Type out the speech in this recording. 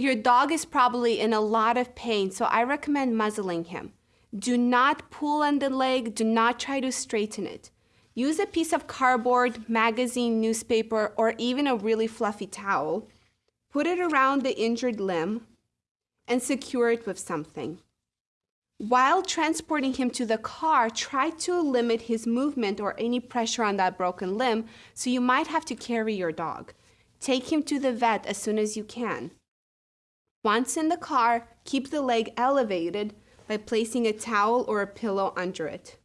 Your dog is probably in a lot of pain, so I recommend muzzling him. Do not pull on the leg, do not try to straighten it. Use a piece of cardboard, magazine, newspaper, or even a really fluffy towel. Put it around the injured limb and secure it with something. While transporting him to the car, try to limit his movement or any pressure on that broken limb, so you might have to carry your dog. Take him to the vet as soon as you can. Once in the car, keep the leg elevated by placing a towel or a pillow under it.